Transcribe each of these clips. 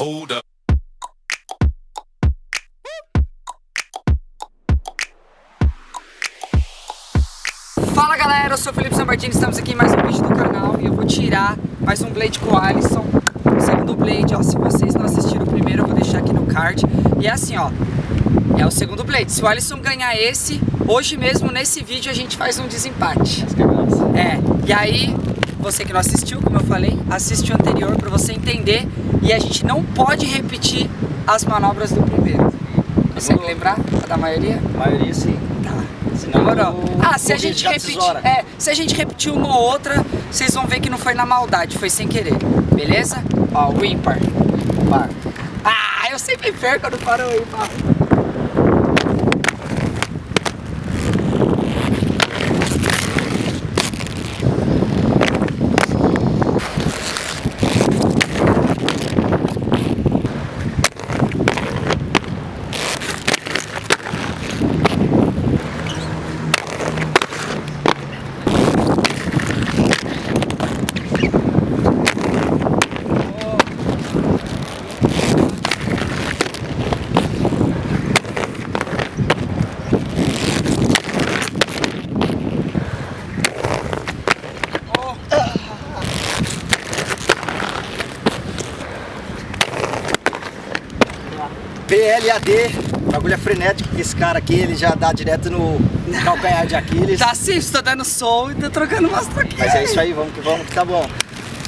Hold up. Fala galera, eu sou o Felipe Sambartini, estamos aqui em mais um vídeo do canal e eu vou tirar mais um Blade com o Alisson, o segundo Blade, ó, se vocês não assistiram o primeiro eu vou deixar aqui no card e é assim ó, é o segundo Blade, se o Alisson ganhar esse, hoje mesmo nesse vídeo a gente faz um desempate. É, e aí, você que não assistiu, como eu falei, assiste o anterior pra você entender e a gente não pode repetir as manobras do primeiro. Consegue lembrar da maioria? A maioria sim. Tá. Senão Demorou. Ah, se a gente repetir. É, se a gente repetir uma ou outra, vocês vão ver que não foi na maldade, foi sem querer. Beleza? Ó, o ímpar. Par. Ah, eu sempre perco quando paro o ímpar. PLAD, bagulho é frenético, porque esse cara aqui ele já dá direto no calcanhar de Aquiles. Tá sim, estou dando som e tô trocando umas troquinhas. Mas é isso aí, vamos que vamos, que tá bom.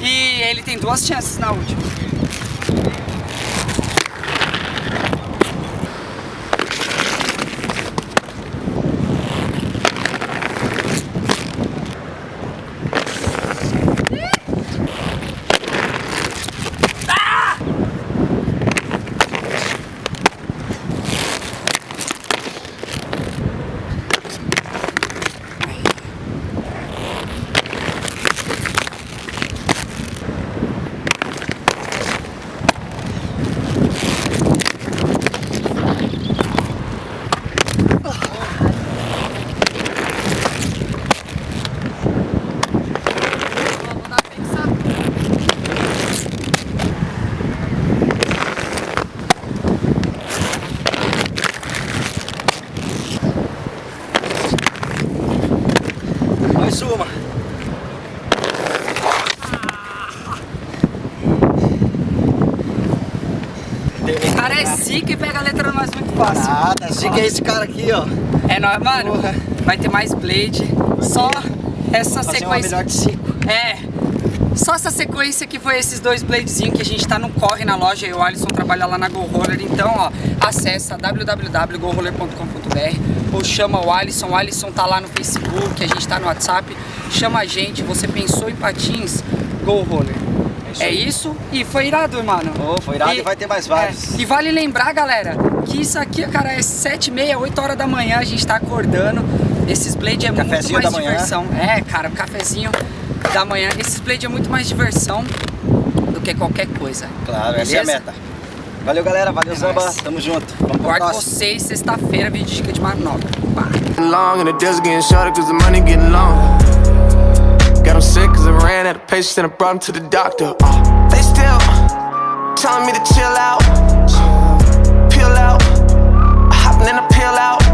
E ele tem duas chances na última. Vou dar pensar. Mais uma. O cara é zica e pega a letra nós muito fácil. Nada, zica é esse cara aqui, ó. É nóis, mano. Porra. Vai ter mais Blade. Só essa Fazer uma sequência. melhor de cinco. É. Só essa sequência que foi esses dois bladezinhos que a gente tá no corre na loja e o Alisson trabalha lá na Go Roller. Então, ó, acessa www.goroller.com.br ou chama o Alisson. O Alisson tá lá no Facebook, a gente tá no WhatsApp. Chama a gente, você pensou em patins, Go Roller. Isso É isso e foi irado, mano. Ô, foi irado e vai ter mais vários. é, e vale lembrar, galera, que isso aqui, cara, é 7 e meia, 8 horas da manhã, a gente tá acordando. Esses blade é muito Cafezinho mais da manhã. diversão. É, cara, o cafezinho da manhã. Esses blade é muito mais diversão do que qualquer coisa. Claro, essa é a Beleza? meta. Valeu, galera. Valeu, É Zamba. nóis. Tamo junto. Vamos Guardo vocês sexta-feira, vídeo de dica de manobra. Pá. Got 'em sick cause I ran out of patience and I brought 'em to the doctor. Uh, they still telling me to chill out, peel out. Hopping in a peel out.